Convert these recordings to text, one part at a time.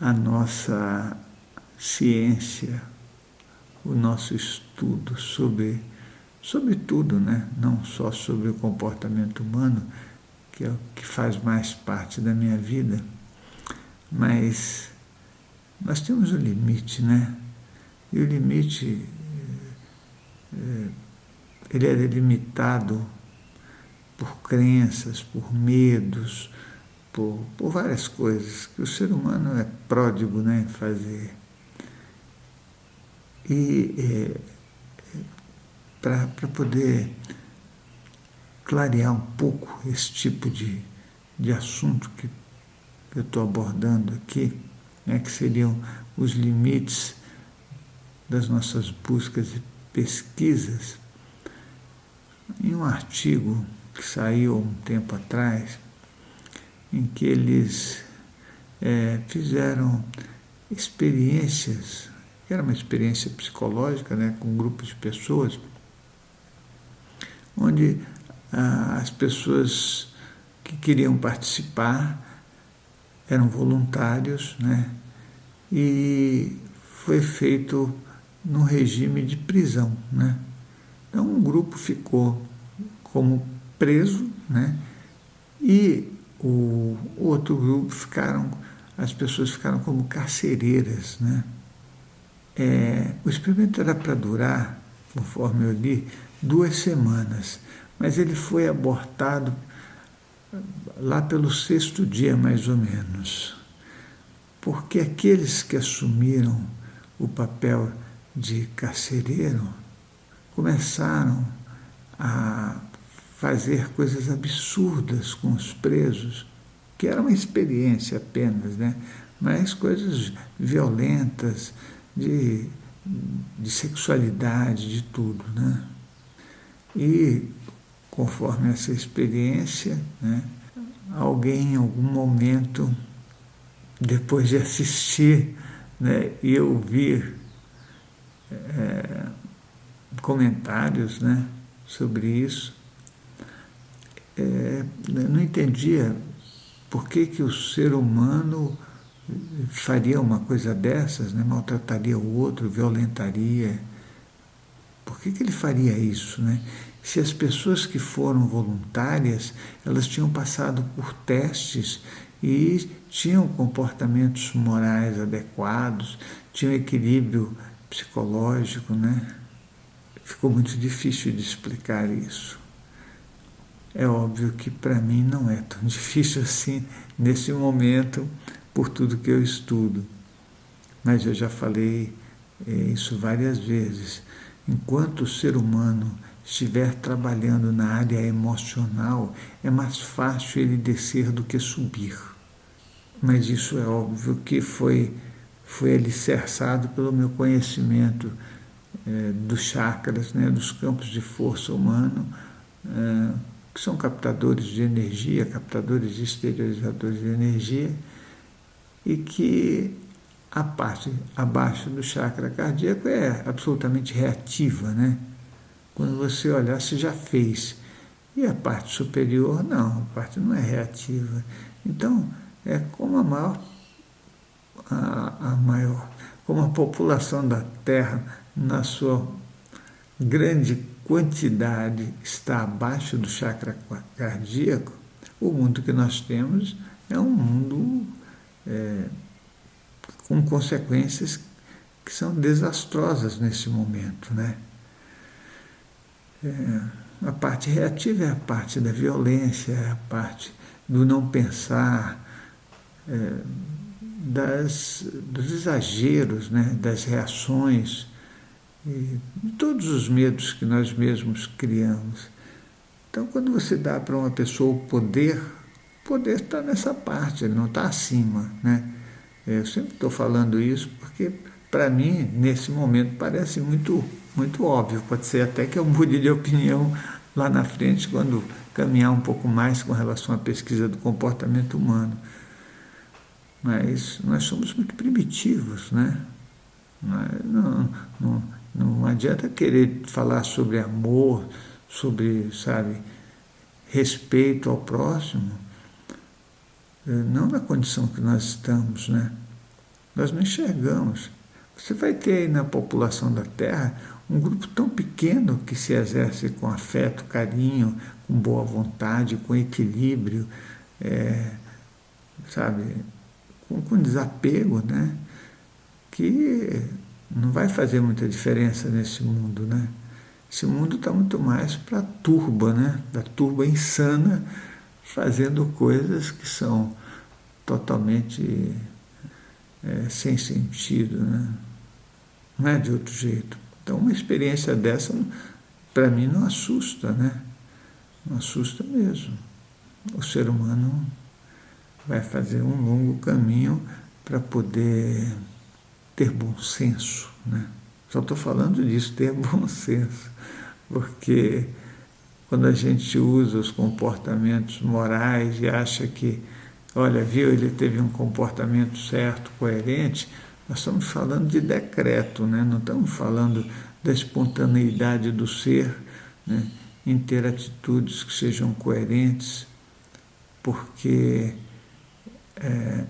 a nossa ciência, o nosso estudo sobre, sobre tudo, né? não só sobre o comportamento humano, que é o que faz mais parte da minha vida, mas nós temos um limite, né? E o limite, é, ele é delimitado por crenças, por medos, por, por várias coisas que o ser humano é pródigo né, em fazer. E é, para poder clarear um pouco esse tipo de, de assunto que, eu estou abordando aqui, né, que seriam os limites das nossas buscas e pesquisas, em um artigo que saiu um tempo atrás, em que eles é, fizeram experiências, era uma experiência psicológica, né, com um grupo de pessoas, onde ah, as pessoas que queriam participar eram voluntários, né, e foi feito no regime de prisão, né. Então um grupo ficou como preso, né, e o outro grupo ficaram, as pessoas ficaram como carcereiras, né? É, o experimento era para durar, conforme eu li, duas semanas, mas ele foi abortado lá pelo sexto dia, mais ou menos, porque aqueles que assumiram o papel de carcereiro começaram a fazer coisas absurdas com os presos, que era uma experiência apenas, né? mas coisas violentas, de, de sexualidade, de tudo. Né? E, conforme essa experiência, né, alguém em algum momento, depois de assistir né, e ouvir é, comentários né, sobre isso, é, não entendia por que, que o ser humano faria uma coisa dessas, né? maltrataria o outro, violentaria. Por que, que ele faria isso? Né? Se as pessoas que foram voluntárias, elas tinham passado por testes e tinham comportamentos morais adequados, tinham equilíbrio psicológico, né? Ficou muito difícil de explicar isso. É óbvio que para mim não é tão difícil assim nesse momento, por tudo que eu estudo. Mas eu já falei é, isso várias vezes. Enquanto o ser humano estiver trabalhando na área emocional, é mais fácil ele descer do que subir. Mas isso é óbvio que foi, foi alicerçado pelo meu conhecimento é, dos chakras, né, dos campos de força humano, é, que são captadores de energia, captadores exteriorizadores de energia, e que a parte abaixo do chakra cardíaco é absolutamente reativa, né? Quando você olhar, você já fez. E a parte superior, não, a parte não é reativa. Então, é como a maior, a, a maior, como a população da Terra, na sua grande quantidade está abaixo do chakra cardíaco, o mundo que nós temos é um mundo é, com consequências que são desastrosas nesse momento. Né? É, a parte reativa é a parte da violência, é a parte do não pensar, é, das, dos exageros, né? das reações e todos os medos que nós mesmos criamos. Então, quando você dá para uma pessoa o poder, o poder está nessa parte, ele não está acima. Né? Eu sempre estou falando isso porque, para mim, nesse momento, parece muito, muito óbvio. Pode ser até que eu mude de opinião lá na frente, quando caminhar um pouco mais com relação à pesquisa do comportamento humano. Mas nós somos muito primitivos, né? Não, não, não adianta querer falar sobre amor, sobre, sabe, respeito ao próximo, eh, não na condição que nós estamos, né? Nós não enxergamos. Você vai ter aí na população da Terra um grupo tão pequeno que se exerce com afeto, carinho, com boa vontade, com equilíbrio, é, sabe, com, com desapego, né? Que não vai fazer muita diferença nesse mundo, né? Esse mundo está muito mais para a turba, né? Da turba insana, fazendo coisas que são totalmente é, sem sentido, né? Não é de outro jeito. Então, uma experiência dessa, para mim, não assusta, né? Não assusta mesmo. O ser humano vai fazer um longo caminho para poder ter bom senso, né? Só estou falando disso, ter bom senso, porque quando a gente usa os comportamentos morais e acha que, olha, viu, ele teve um comportamento certo, coerente, nós estamos falando de decreto, né? não estamos falando da espontaneidade do ser, né? em ter atitudes que sejam coerentes, porque é,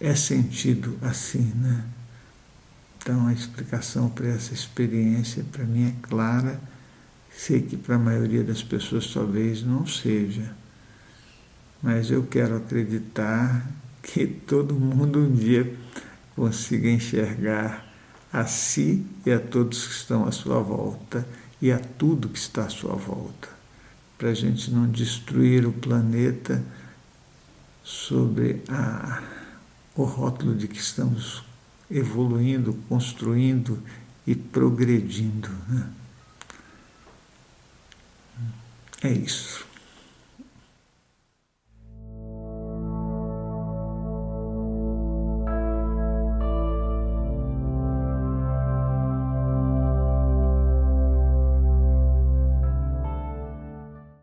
é sentido assim. Né? Então a explicação para essa experiência, para mim, é clara. Sei que para a maioria das pessoas talvez não seja, mas eu quero acreditar que todo mundo um dia consiga enxergar a si e a todos que estão à sua volta e a tudo que está à sua volta, para a gente não destruir o planeta sobre a, o rótulo de que estamos evoluindo, construindo e progredindo. Né? É isso.